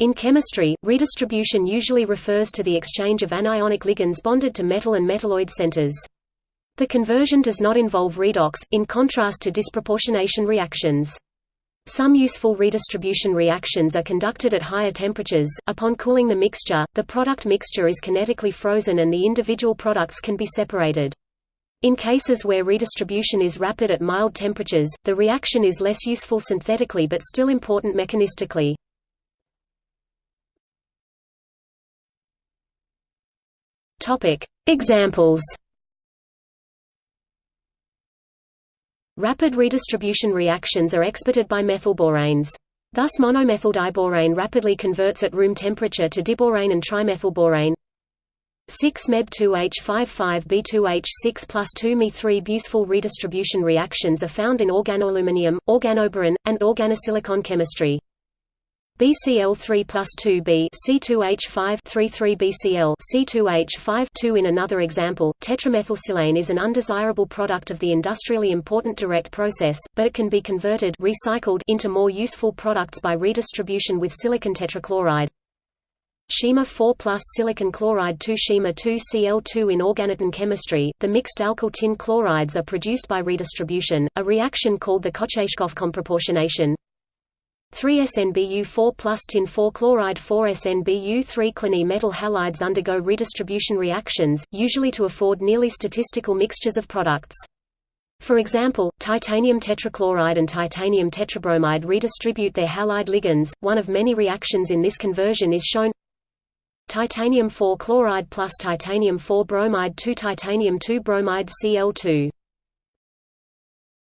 In chemistry, redistribution usually refers to the exchange of anionic ligands bonded to metal and metalloid centers. The conversion does not involve redox, in contrast to disproportionation reactions. Some useful redistribution reactions are conducted at higher temperatures. Upon cooling the mixture, the product mixture is kinetically frozen and the individual products can be separated. In cases where redistribution is rapid at mild temperatures, the reaction is less useful synthetically but still important mechanistically. Topic: Examples. Rapid redistribution reactions are exported by methylboranes. Thus monomethyldiborane rapidly converts at room temperature to diborane and trimethylborane. 6-Meb2H55B2H6 plus 2Me3 useful redistribution reactions are found in organoaluminium, organoboron, and organosilicon chemistry. BCl3 plus 2B C2H5 33 BCl C2H5 2 In another example, tetramethylsilane is an undesirable product of the industrially important direct process, but it can be converted recycled into more useful products by redistribution with silicon tetrachloride. Shima 4 plus silicon chloride 2 Shima 2 Cl2 In organotin chemistry, the mixed alkyl tin chlorides are produced by redistribution, a reaction called the Kocheshkov comproportionation. 3-SnBu4 plus tin-4 chloride 4-SnBu3 Clinene metal halides undergo redistribution reactions, usually to afford nearly statistical mixtures of products. For example, titanium tetrachloride and titanium tetrabromide redistribute their halide ligands. One of many reactions in this conversion is shown titanium 4 chloride plus titanium 4 bromide 2 titanium 2 bromide Cl2